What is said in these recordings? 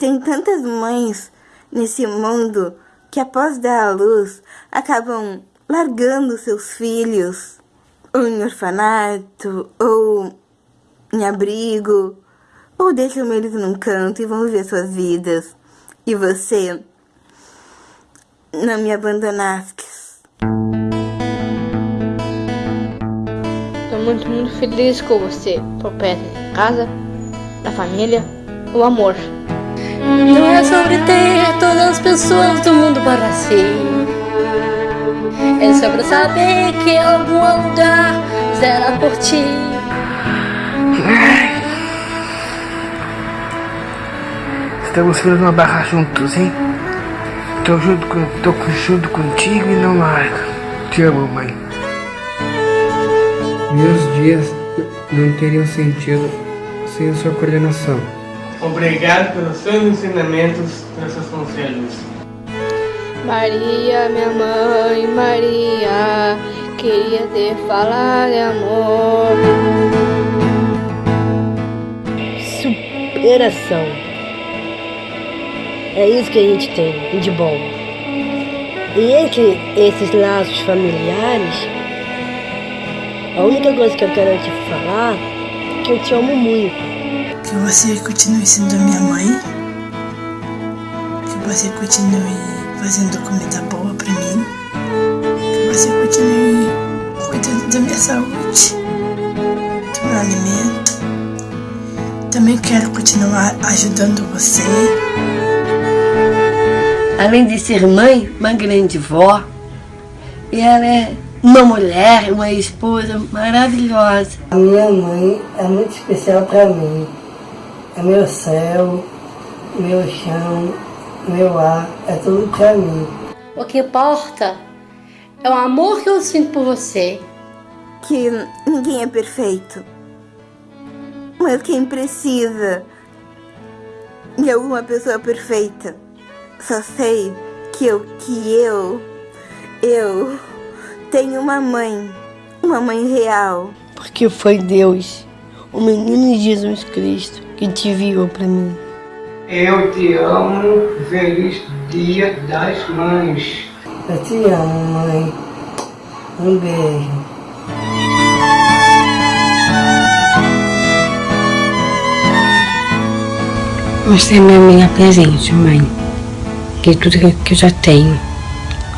Tem tantas mães nesse mundo que após dar à luz acabam largando seus filhos ou em orfanato ou em abrigo ou deixam eles num canto e vão viver suas vidas. E você não me abandonaste. Estou muito, muito feliz com você, por perto de casa, da família, o amor. Não é sobre ter todas as pessoas do mundo para si. É sobre saber que em algum lugar será por ti. Estamos fazendo uma barra juntos, hein? Tô junto, com, tô junto contigo e não largo. Te amo, mãe. Meus dias não teriam sentido sem a sua coordenação. Obrigado pelos seus ensinamentos, pelos seus conselhos. Maria, minha mãe, Maria, queria ter falado de amor. Superação. É isso que a gente tem de bom. E entre esses laços familiares, a única coisa que eu quero te falar é que eu te amo muito. Que você continue sendo minha mãe. Que você continue fazendo comida boa pra mim. Que você continue cuidando da minha saúde, do meu alimento. Também quero continuar ajudando você. Além de ser mãe, uma grande vó, e ela é uma mulher, uma esposa maravilhosa. A minha mãe é muito especial para mim. É meu céu, meu chão, meu ar, é tudo para mim. O que importa é o amor que eu sinto por você. Que ninguém é perfeito. Mas quem precisa de alguma pessoa perfeita. Só sei que eu, que eu, eu tenho uma mãe, uma mãe real. Porque foi Deus, o menino Jesus Cristo, que te enviou para mim. Eu te amo. Feliz Dia das Mães. Eu te amo, mãe. Um beijo. Você é meu minha presente, mãe. Que tudo que eu já tenho.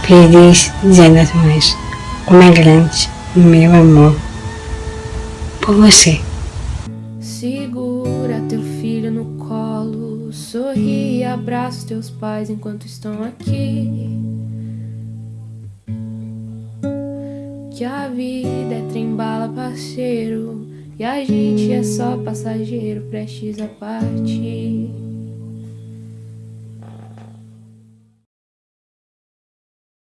Feliz Dia das Mães. Como é grande o meu amor por você. Segura teu filho no colo, sorri e abraça teus pais enquanto estão aqui. Que a vida é trem-bala, parceiro, e a gente é só passageiro prestes a partir.